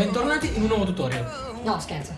Bentornati in un nuovo tutorial. No, scherzo.